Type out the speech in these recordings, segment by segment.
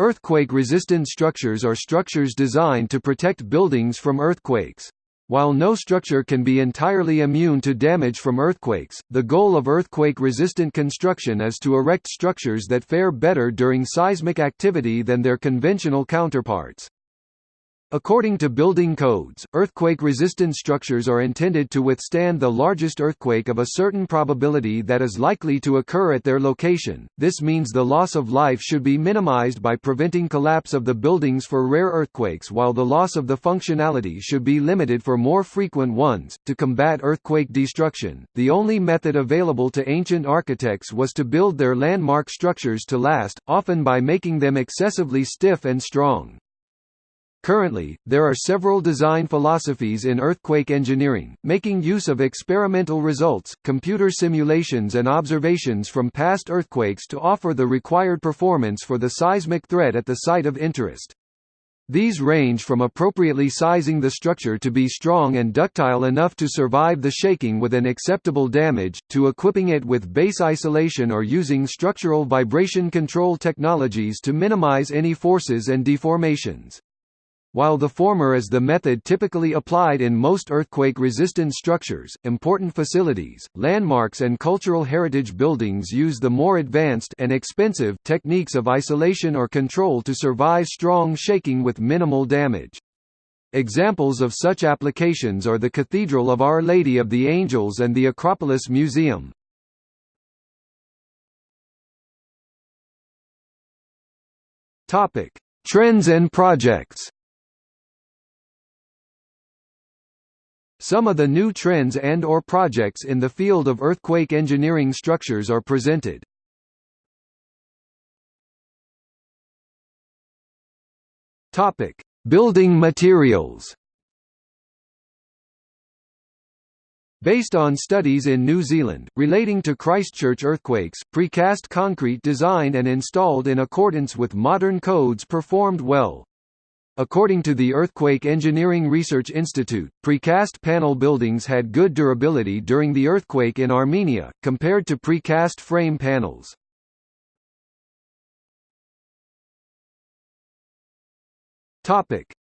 Earthquake-resistant structures are structures designed to protect buildings from earthquakes. While no structure can be entirely immune to damage from earthquakes, the goal of earthquake-resistant construction is to erect structures that fare better during seismic activity than their conventional counterparts. According to building codes, earthquake-resistant structures are intended to withstand the largest earthquake of a certain probability that is likely to occur at their location. This means the loss of life should be minimized by preventing collapse of the buildings for rare earthquakes while the loss of the functionality should be limited for more frequent ones. To combat earthquake destruction, the only method available to ancient architects was to build their landmark structures to last, often by making them excessively stiff and strong. Currently, there are several design philosophies in earthquake engineering, making use of experimental results, computer simulations and observations from past earthquakes to offer the required performance for the seismic threat at the site of interest. These range from appropriately sizing the structure to be strong and ductile enough to survive the shaking with an acceptable damage, to equipping it with base isolation or using structural vibration control technologies to minimize any forces and deformations. While the former is the method typically applied in most earthquake-resistant structures, important facilities, landmarks and cultural heritage buildings use the more advanced and expensive techniques of isolation or control to survive strong shaking with minimal damage. Examples of such applications are the Cathedral of Our Lady of the Angels and the Acropolis Museum. Trends and projects Some of the new trends and or projects in the field of earthquake engineering structures are presented. Topic: Building materials. Based on studies in New Zealand, relating to Christchurch earthquakes, precast concrete designed and installed in accordance with modern codes performed well. According to the Earthquake Engineering Research Institute, precast panel buildings had good durability during the earthquake in Armenia, compared to precast frame panels.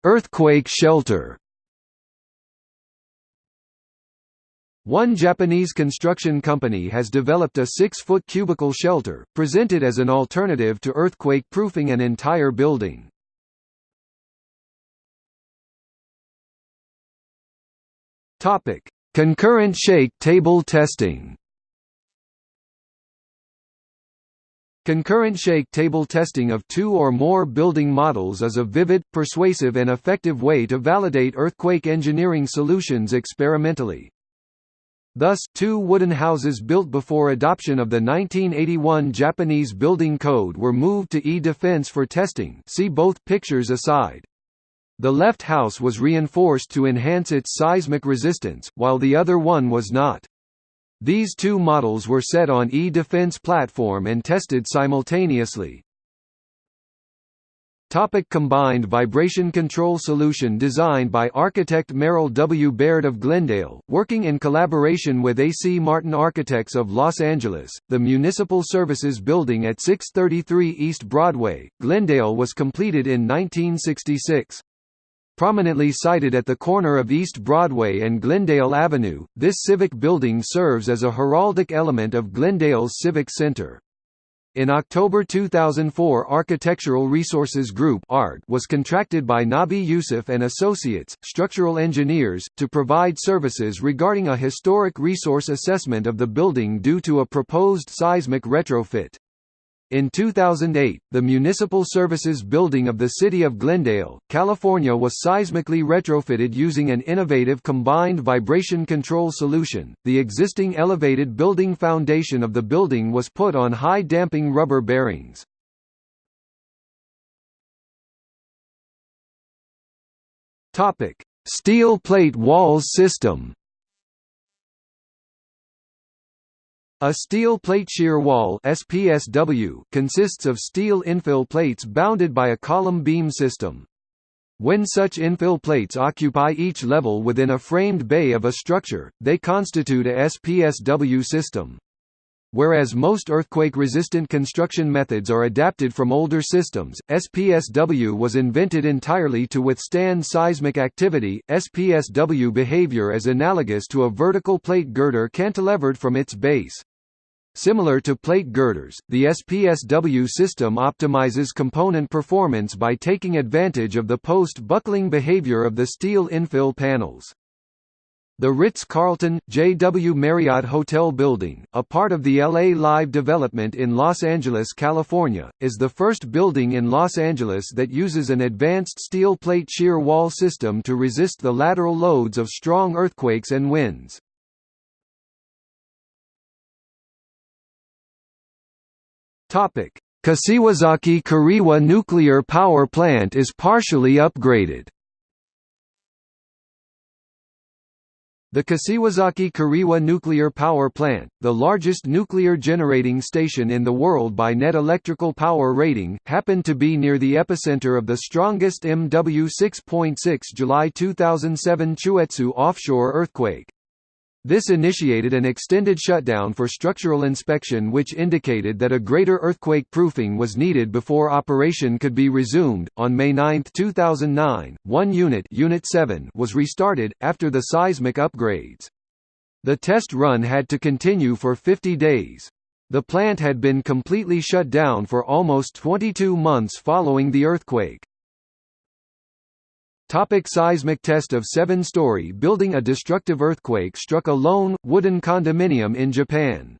Earthquake shelter One Japanese construction company has developed a 6-foot cubicle shelter, presented as an alternative to earthquake-proofing an entire building. Topic: Concurrent shake table testing. Concurrent shake table testing of two or more building models is a vivid, persuasive and effective way to validate earthquake engineering solutions experimentally. Thus, two wooden houses built before adoption of the 1981 Japanese Building Code were moved to E-Defense for testing see both pictures aside. The left house was reinforced to enhance its seismic resistance, while the other one was not. These two models were set on E-Defense platform and tested simultaneously. Topic combined vibration control solution designed by architect Merrill W. Baird of Glendale, working in collaboration with A.C. Martin Architects of Los Angeles. The Municipal Services Building at 633 East Broadway, Glendale was completed in 1966. Prominently sited at the corner of East Broadway and Glendale Avenue, this civic building serves as a heraldic element of Glendale's Civic Center. In October 2004 Architectural Resources Group was contracted by Nabih Youssef and Associates, structural engineers, to provide services regarding a historic resource assessment of the building due to a proposed seismic retrofit. In 2008, the Municipal Services Building of the City of Glendale, California was seismically retrofitted using an innovative combined vibration control solution. The existing elevated building foundation of the building was put on high damping rubber bearings. Topic: Steel plate walls system. A steel plate shear wall SPSW consists of steel infill plates bounded by a column beam system. When such infill plates occupy each level within a framed bay of a structure, they constitute a SPSW system. Whereas most earthquake-resistant construction methods are adapted from older systems, SPSW was invented entirely to withstand seismic activity. SPSW behavior is analogous to a vertical plate girder cantilevered from its base. Similar to plate girders, the SPSW system optimizes component performance by taking advantage of the post-buckling behavior of the steel infill panels. The Ritz-Carlton, JW Marriott Hotel Building, a part of the LA Live development in Los Angeles, California, is the first building in Los Angeles that uses an advanced steel plate shear wall system to resist the lateral loads of strong earthquakes and winds. Topic: Kashiwazaki Kariwa Nuclear Power Plant is partially upgraded. The Kashiwazaki Kariwa Nuclear Power Plant, the largest nuclear generating station in the world by net electrical power rating, happened to be near the epicenter of the strongest MW 6.6 July 2007 Chuetsu offshore earthquake. This initiated an extended shutdown for structural inspection which indicated that a greater earthquake proofing was needed before operation could be resumed. On May 9, 2009, one unit, unit 7 was restarted after the seismic upgrades. The test run had to continue for 50 days. The plant had been completely shut down for almost 22 months following the earthquake. Topic seismic test of seven-story building A destructive earthquake struck a lone, wooden condominium in Japan.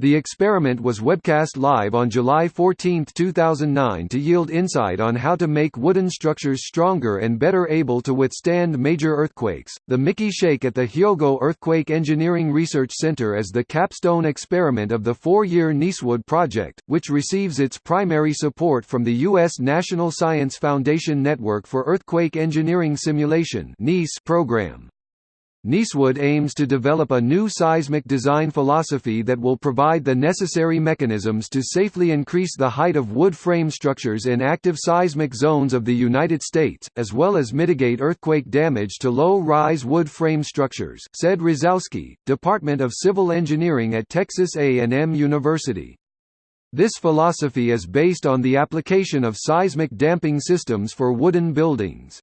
The experiment was webcast live on July 14, 2009 to yield insight on how to make wooden structures stronger and better able to withstand major earthquakes. The Miki Shake at the Hyogo Earthquake Engineering Research Center is the capstone experiment of the four-year NEESWood project, which receives its primary support from the U.S. National Science Foundation Network for Earthquake Engineering Simulation program. NEESWood aims to develop a new seismic design philosophy that will provide the necessary mechanisms to safely increase the height of wood frame structures in active seismic zones of the United States, as well as mitigate earthquake damage to low-rise wood frame structures, said Rosowsky, Department of Civil Engineering at Texas A&M University. This philosophy is based on the application of seismic damping systems for wooden buildings.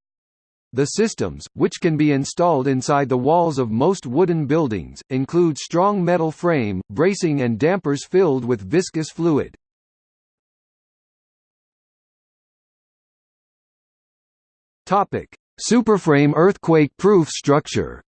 The systems, which can be installed inside the walls of most wooden buildings, include strong metal frame, bracing and dampers filled with viscous fluid. Superframe earthquake-proof structure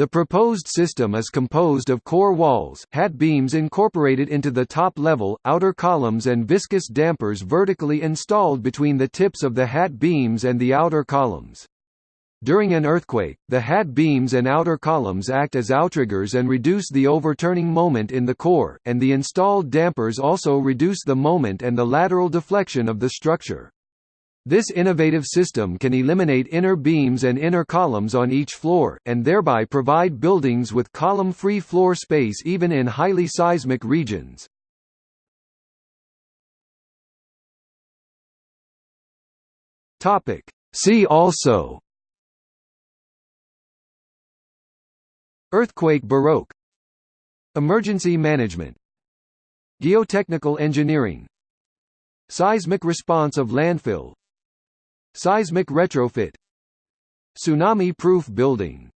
The proposed system is composed of core walls, hat beams incorporated into the top level, outer columns and viscous dampers vertically installed between the tips of the hat beams and the outer columns. During an earthquake, the hat beams and outer columns act as outriggers and reduce the overturning moment in the core, and the installed dampers also reduce the moment and the lateral deflection of the structure. This innovative system can eliminate inner beams and inner columns on each floor, and thereby provide buildings with column-free floor space even in highly seismic regions. See also Earthquake Baroque Emergency management Geotechnical engineering Seismic response of landfill Seismic retrofit. Tsunami-proof building